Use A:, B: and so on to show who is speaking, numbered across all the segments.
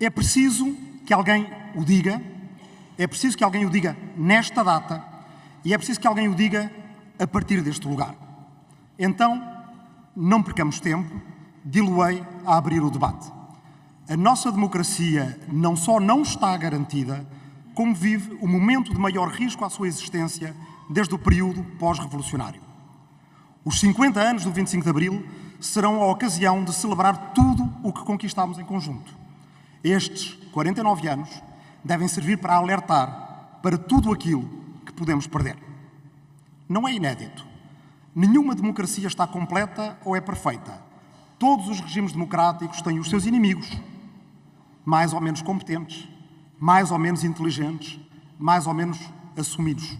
A: É preciso que alguém o diga, é preciso que alguém o diga nesta data e é preciso que alguém o diga a partir deste lugar. Então, não percamos tempo, diluei a abrir o debate. A nossa democracia não só não está garantida, como vive o momento de maior risco à sua existência desde o período pós-revolucionário. Os 50 anos do 25 de Abril serão a ocasião de celebrar tudo o que conquistámos em conjunto. Estes 49 anos devem servir para alertar para tudo aquilo que podemos perder. Não é inédito. Nenhuma democracia está completa ou é perfeita. Todos os regimes democráticos têm os seus inimigos, mais ou menos competentes, mais ou menos inteligentes, mais ou menos assumidos.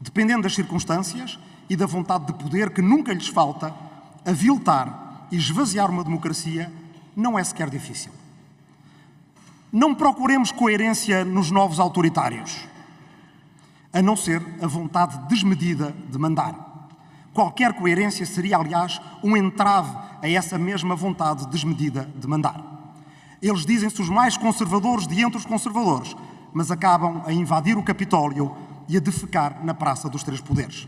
A: Dependendo das circunstâncias e da vontade de poder que nunca lhes falta, aviltar e esvaziar uma democracia não é sequer difícil. Não procuremos coerência nos novos autoritários, a não ser a vontade desmedida de mandar. Qualquer coerência seria, aliás, um entrave a essa mesma vontade desmedida de mandar. Eles dizem-se os mais conservadores de entre os conservadores, mas acabam a invadir o Capitólio e a defecar na Praça dos Três Poderes.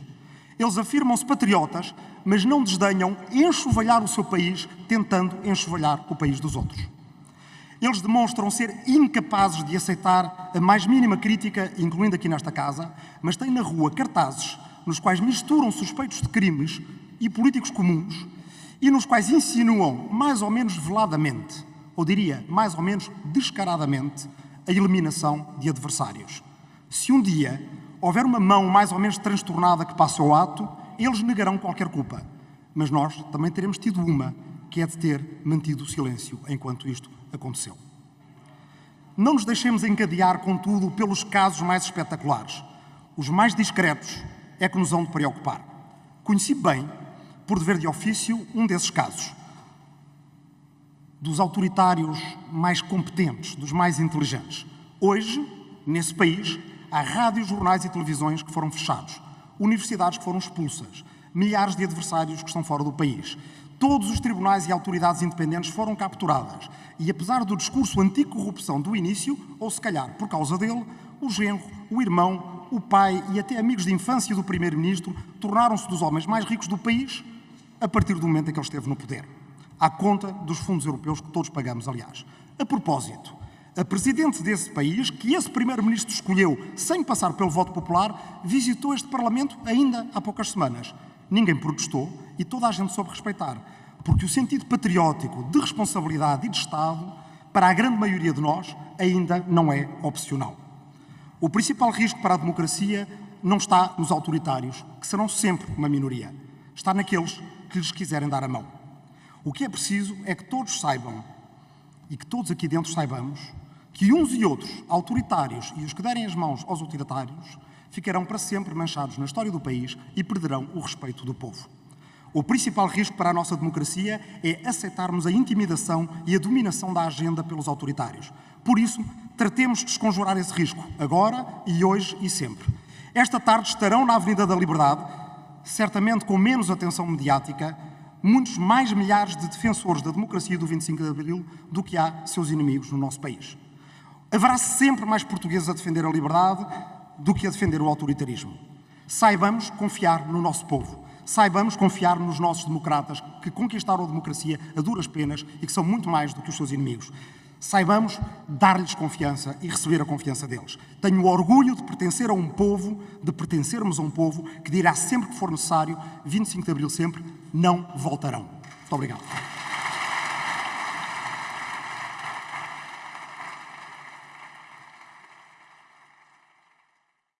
A: Eles afirmam-se patriotas, mas não desdenham enxovalhar o seu país, tentando enxovalhar o país dos outros. Eles demonstram ser incapazes de aceitar a mais mínima crítica, incluindo aqui nesta casa, mas têm na rua cartazes nos quais misturam suspeitos de crimes e políticos comuns e nos quais insinuam, mais ou menos veladamente, ou diria, mais ou menos descaradamente, a eliminação de adversários. Se um dia houver uma mão mais ou menos transtornada que passe ao ato, eles negarão qualquer culpa. Mas nós também teremos tido uma, que é de ter mantido o silêncio enquanto isto aconteceu. Não nos deixemos encadear, contudo, pelos casos mais espetaculares. Os mais discretos é que nos hão de preocupar. Conheci bem, por dever de ofício, um desses casos. Dos autoritários mais competentes, dos mais inteligentes. Hoje, nesse país, há rádios, jornais e televisões que foram fechados, universidades que foram expulsas, milhares de adversários que estão fora do país. Todos os tribunais e autoridades independentes foram capturadas e, apesar do discurso anticorrupção do início, ou se calhar por causa dele, o genro, o irmão, o pai e até amigos de infância do primeiro-ministro tornaram-se dos homens mais ricos do país a partir do momento em que ele esteve no poder. À conta dos fundos europeus que todos pagamos, aliás. A propósito, a presidente desse país, que esse primeiro-ministro escolheu sem passar pelo voto popular, visitou este Parlamento ainda há poucas semanas. Ninguém protestou e toda a gente soube respeitar, porque o sentido patriótico de responsabilidade e de Estado, para a grande maioria de nós, ainda não é opcional. O principal risco para a democracia não está nos autoritários, que serão sempre uma minoria. Está naqueles que lhes quiserem dar a mão. O que é preciso é que todos saibam, e que todos aqui dentro saibamos, que uns e outros, autoritários e os que derem as mãos aos autoritários, ficarão para sempre manchados na história do país e perderão o respeito do povo. O principal risco para a nossa democracia é aceitarmos a intimidação e a dominação da agenda pelos autoritários. Por isso, tratemos de desconjurar esse risco, agora e hoje e sempre. Esta tarde estarão na Avenida da Liberdade, certamente com menos atenção mediática, muitos mais milhares de defensores da democracia do 25 de Abril do que há seus inimigos no nosso país. Haverá sempre mais portugueses a defender a liberdade do que a defender o autoritarismo. Saibamos confiar no nosso povo. Saibamos confiar nos nossos democratas que conquistaram a democracia a duras penas e que são muito mais do que os seus inimigos. Saibamos dar-lhes confiança e receber a confiança deles. Tenho o orgulho de pertencer a um povo, de pertencermos a um povo que dirá sempre que for necessário, 25 de Abril sempre, não voltarão. Muito obrigado.